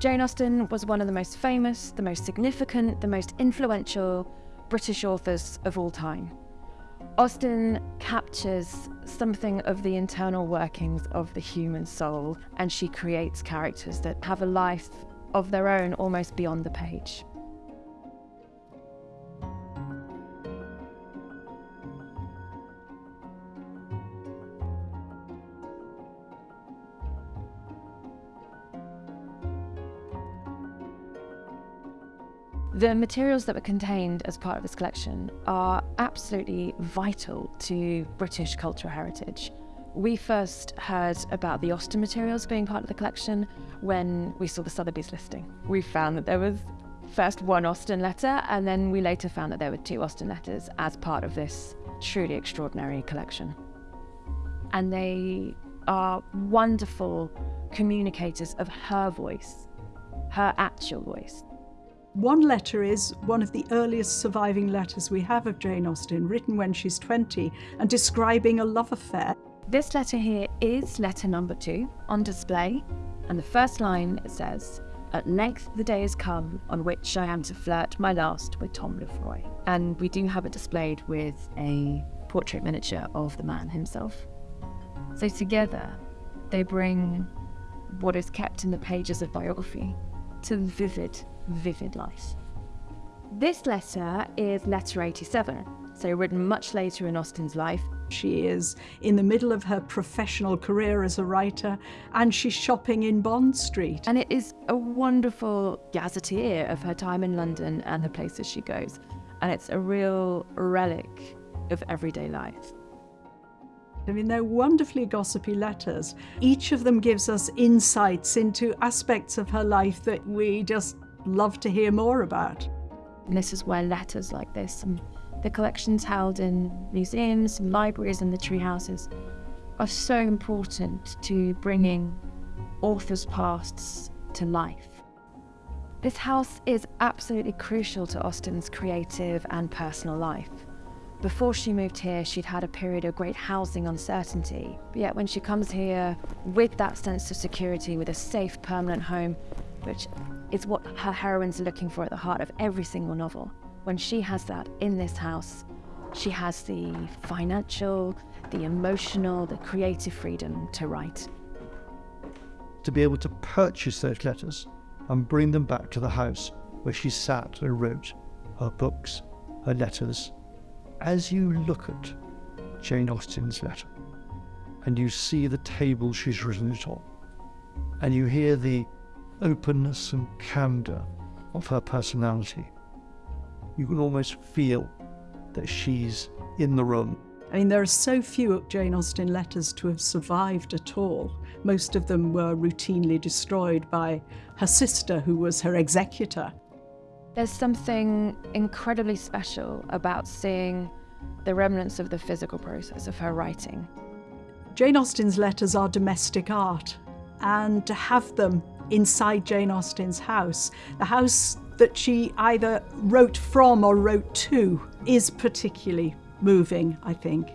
Jane Austen was one of the most famous, the most significant, the most influential British authors of all time. Austen captures something of the internal workings of the human soul, and she creates characters that have a life of their own almost beyond the page. The materials that were contained as part of this collection are absolutely vital to British cultural heritage. We first heard about the Austen materials being part of the collection when we saw the Sotheby's listing. We found that there was first one Austen letter, and then we later found that there were two Austen letters as part of this truly extraordinary collection. And they are wonderful communicators of her voice, her actual voice. One letter is one of the earliest surviving letters we have of Jane Austen, written when she's 20 and describing a love affair. This letter here is letter number two on display, and the first line says, At length the day has come on which I am to flirt my last with Tom Lefroy. And we do have it displayed with a portrait miniature of the man himself. So together, they bring what is kept in the pages of biography to vivid vivid life. This letter is letter 87, so written much later in Austen's life. She is in the middle of her professional career as a writer and she's shopping in Bond Street. And it is a wonderful gazetteer of her time in London and the places she goes. And it's a real relic of everyday life. I mean, they're wonderfully gossipy letters. Each of them gives us insights into aspects of her life that we just love to hear more about. And this is where letters like this and the collections held in museums and libraries and literary houses are so important to bringing authors' pasts to life. This house is absolutely crucial to Austen's creative and personal life. Before she moved here, she'd had a period of great housing uncertainty. But yet when she comes here with that sense of security, with a safe, permanent home, which is what her heroines are looking for at the heart of every single novel. When she has that in this house, she has the financial, the emotional, the creative freedom to write. To be able to purchase those letters and bring them back to the house where she sat and wrote her books, her letters. As you look at Jane Austen's letter and you see the table she's written it on, and you hear the openness and candour of her personality. You can almost feel that she's in the room. I mean, there are so few Jane Austen letters to have survived at all. Most of them were routinely destroyed by her sister, who was her executor. There's something incredibly special about seeing the remnants of the physical process of her writing. Jane Austen's letters are domestic art, and to have them inside Jane Austen's house. The house that she either wrote from or wrote to is particularly moving, I think.